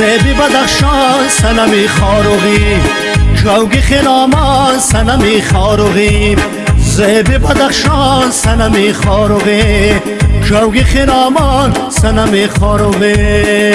بدخشان سنمی خاروغی جوگی خرامان سنمی خاروغی زیب بدخشان سنمی خاروغی جوگی خرامان سنمی خاروغی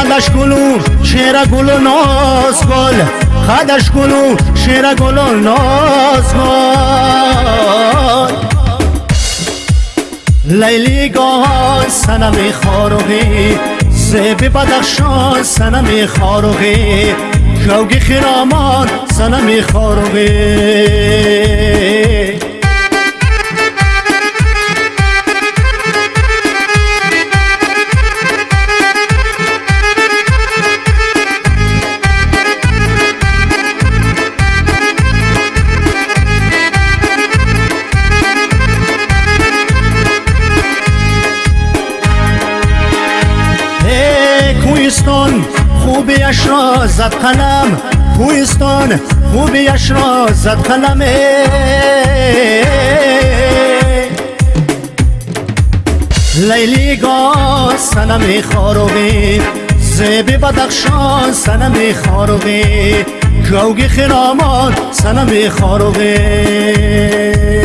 قدش گلو شیر گلو ناز گل. قدش گلو شیر گلو ناز گل. لیلی گان سنم خاروغی زیبی بدخشان سنم خاروغی جوگی خیرامان سنم خاروغی کویستان خوبیش را زد قلم. کویستان خوبیش را زد قلم. لیلی گا سنم خاروغی زیبی بدخشان سنم خاروغی. جوگی خرامان سنم خاروغی.